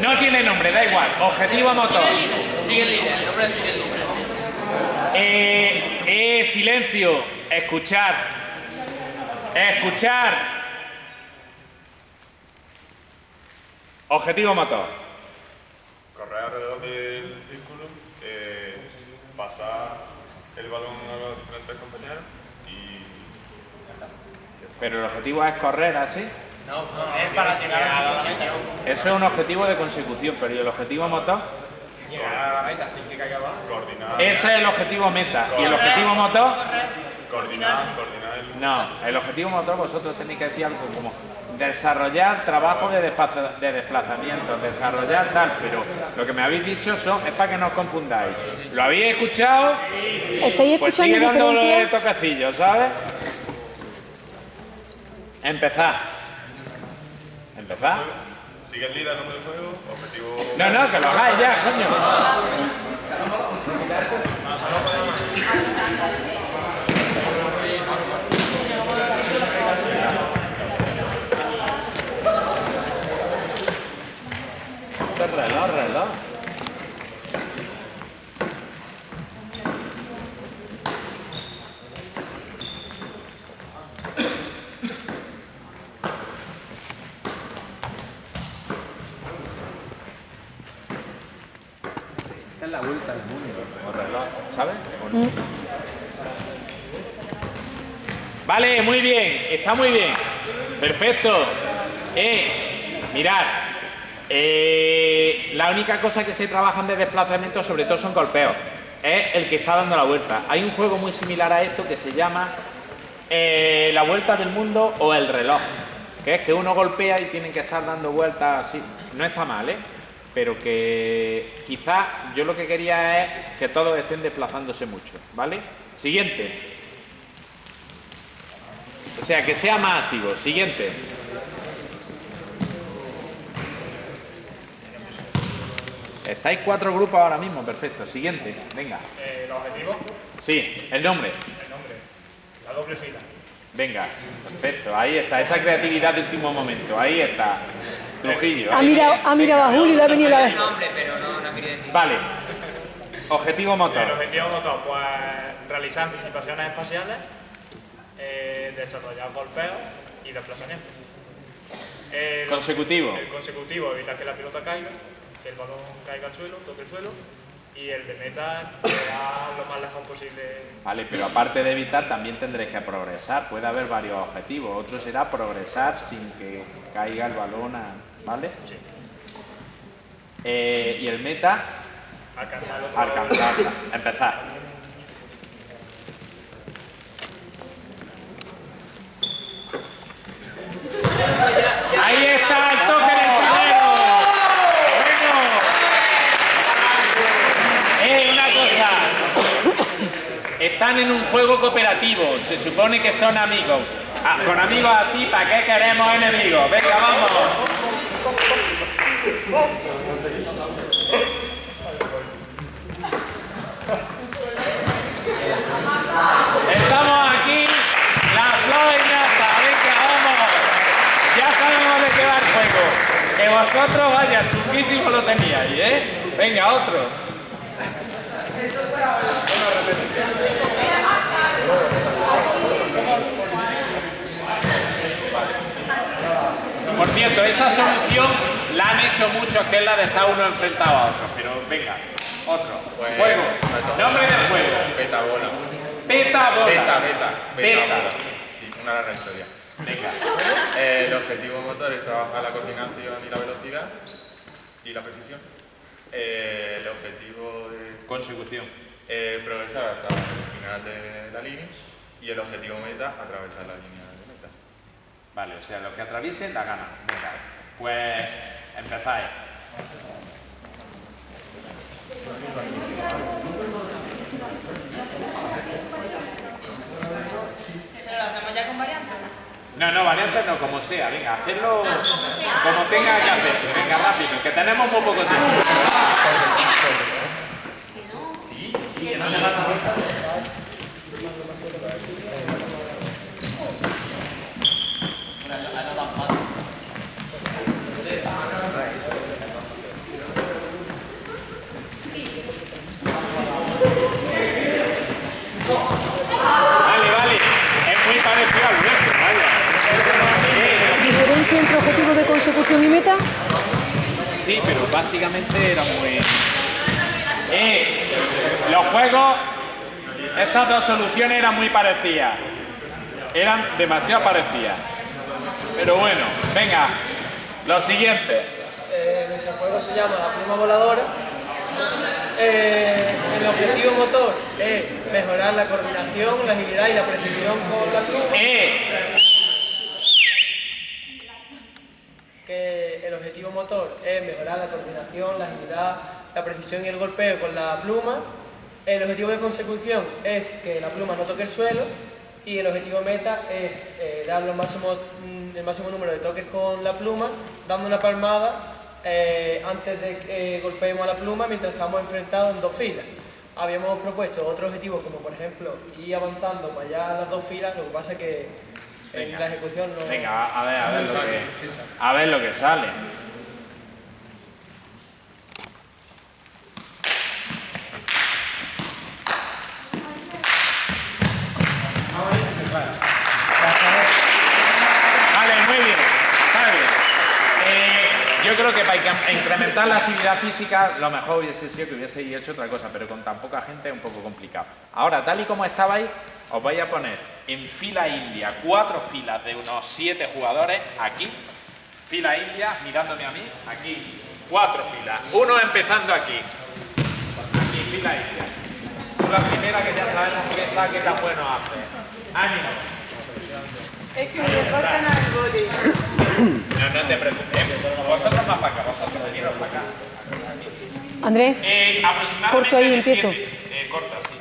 No tiene nombre, da igual. Objetivo motor. Sigue el líder, el nombre sigue el líder. Eh, eh, silencio. Escuchar. Escuchar. Objetivo motor. Correr alrededor del círculo, eh, pasar el balón a los diferentes compañeros y Pero el objetivo es correr así. No, es para llegar a la meta. Eso es un objetivo de consecución, pero ¿y el objetivo motor? Llegar a la meta sin que caiga abajo. coordinar, Ese es el objetivo meta. ¿Y el objetivo motor? coordinar, coordinar el... No, el objetivo motor vosotros tenéis que decir algo como desarrollar trabajo de, de desplazamiento, desarrollar tal, pero lo que me habéis dicho son, es para que no os confundáis. ¿Lo habéis escuchado? ¿Estáis Pues sigue dándole diferencias? toquecillos, ¿sabes? Empezad. Empezad. Sigue el líder, nombre del juego, objetivo... No, no, que lo hagáis ya, coño. Esto es reloj, reloj. Esta es la vuelta al mundo. O reloj, ¿sabes? No. Vale, muy bien, está muy bien. Perfecto. Eh, mirad. eh, la única cosa que se trabajan de desplazamiento sobre todo son golpeos. Es el que está dando la vuelta. Hay un juego muy similar a esto que se llama eh, la vuelta del mundo o el reloj. Que es que uno golpea y tienen que estar dando vueltas así. No está mal, ¿eh? Pero que quizás yo lo que quería es que todos estén desplazándose mucho, ¿vale? Siguiente. O sea, que sea más activo. Siguiente. Estáis cuatro grupos ahora mismo, perfecto. Siguiente, venga. ¿El objetivo? Sí, el nombre. El nombre. La doble fila. Venga, perfecto. Ahí está, esa creatividad de último momento. Ahí está. Trujillo. Ha ahí. mirado, ha mirado a Julio y le ha venido la vez. nombre, pero no, no quería decir. Vale. Objetivo El motor. objetivo motor, pues realizar anticipaciones espaciales, eh, desarrollar golpeos y desplazamientos. El, Consecutivo. el consecutivo, evitar que la pelota caiga, que el balón caiga al suelo, toque el suelo. Y el de meta, lo más lejos posible. Vale, pero aparte de evitar, también tendréis que progresar. Puede haber varios objetivos. Otro será progresar sin que caiga el balón, a- ¿vale? Sí. Eh, y el meta, Alcanzar el otro alcanzarla. Empezar. Ahí está el toque del primero. Bueno. Eh, una cosa. Están en un juego cooperativo. Se supone que son amigos. Ah, con amigos así, ¿para qué queremos enemigos? Venga, vamos. Estamos aquí, la flor y nata, venga, vamos. Ya sabemos de qué va el juego. Que vosotros, vaya, chunguísimo lo teníais, ¿eh? Venga, otro. Por cierto, esa solución la han hecho muchos, que es la de estar uno enfrentado a otro. Pero venga, otro. Pues, Juego. pues, Nombre del juego. Beta bola. Beta bola. Beta, beta. Beta Beta. bola. Sí, una larga historia. Venga. Eh, el objetivo motor es trabajar la coordinación y la velocidad y la precisión. Eh, el objetivo de Consecución. eh, progresar hasta el final de la línea y el objetivo meta atravesar la línea de meta. Vale, o sea, los que atraviesen la ganan. Venga, pues empezáis. ¿Pero lo hacemos ya con variantes? No, no, variantes no, como sea. Venga, hacerlo como tenga que hacerse. Venga, rápido, que tenemos muy poco tiempo. Consecución y meta? Sí, pero básicamente era muy... Eh, los juegos, estas dos soluciones eran muy parecidas. Eran demasiado parecidas. Pero bueno, venga, lo siguiente. Eh, nuestro juego se llama La Pluma Voladora. Eh, el objetivo motor es mejorar la coordinación, la agilidad y la precisión con la pluma. Eh, Que el objetivo motor es mejorar la coordinación, la agilidad, la precisión y el golpeo con la pluma. El objetivo de consecución es que la pluma no toque el suelo. Y el objetivo meta es eh, dar los máximos, mm, el máximo número de toques con la pluma, dando una palmada eh, antes de que eh, golpeemos a la pluma mientras estamos enfrentados en dos filas. Habíamos propuesto otro objetivo como por ejemplo ir avanzando para allá a las dos filas, lo que pasa es que en Venga. la ejecución no... venga, a ver, a ver lo que, a ver lo que sale. Vale, muy bien, está bien. Eh, yo creo que para incre- incrementar la actividad física, lo mejor hubiese sido que hubiese hecho otra cosa, pero con tan poca gente es un poco complicado. Ahora, tal y como estabais, os voy a poner en fila india, cuatro filas de unos siete jugadores, aquí, fila india, mirándome a mí, aquí, cuatro filas, uno empezando aquí, aquí, fila india. La primera que ya sabemos que saque tan bueno hace. ¡Ánimo! Es que me cortan al. No, no te preocupes. Vosotros más para acá, vosotros veniros para acá. Andrés, Eh, aproximadamente Corto ahí, empiezo. siete- eh, corta, sí.